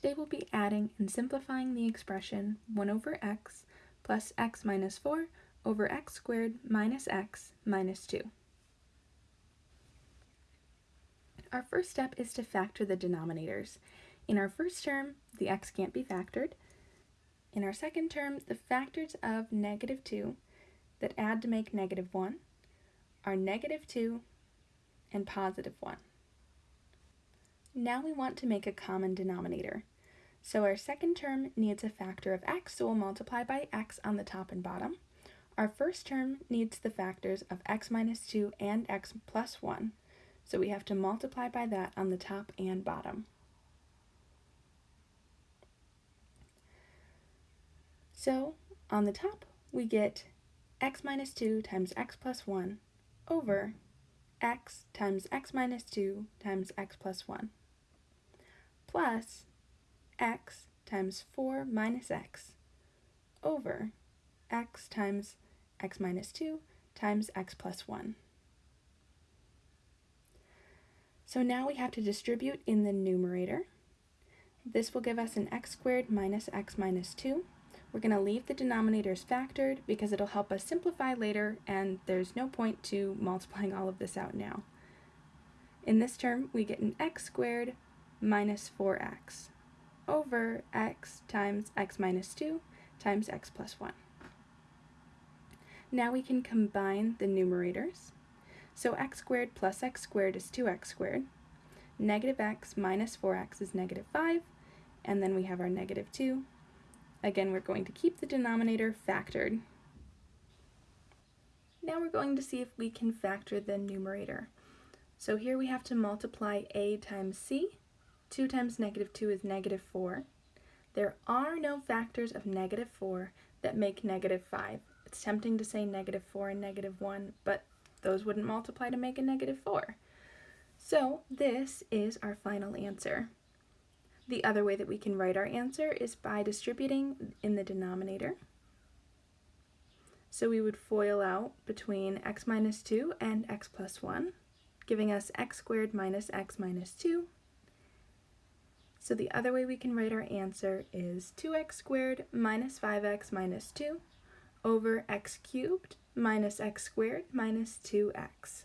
Today we'll be adding and simplifying the expression 1 over x plus x minus 4 over x squared minus x minus 2. Our first step is to factor the denominators. In our first term, the x can't be factored. In our second term, the factors of negative 2 that add to make negative 1 are negative 2 and positive 1. Now we want to make a common denominator. So our second term needs a factor of x, so we'll multiply by x on the top and bottom. Our first term needs the factors of x minus 2 and x plus 1, so we have to multiply by that on the top and bottom. So on the top, we get x minus 2 times x plus 1 over x times x minus 2 times x plus 1 plus x times 4 minus x over x times x minus 2 times x plus 1. So now we have to distribute in the numerator. This will give us an x squared minus x minus 2. We're going to leave the denominators factored because it'll help us simplify later and there's no point to multiplying all of this out now. In this term, we get an x squared minus 4x over x times x minus 2 times x plus 1. Now we can combine the numerators. So x squared plus x squared is 2x squared. Negative x minus 4x is negative 5. And then we have our negative 2. Again, we're going to keep the denominator factored. Now we're going to see if we can factor the numerator. So here we have to multiply a times c 2 times negative 2 is negative 4. There are no factors of negative 4 that make negative 5. It's tempting to say negative 4 and negative 1, but those wouldn't multiply to make a negative 4. So this is our final answer. The other way that we can write our answer is by distributing in the denominator. So we would FOIL out between x minus 2 and x plus 1, giving us x squared minus x minus 2 so the other way we can write our answer is 2x squared minus 5x minus 2 over x cubed minus x squared minus 2x.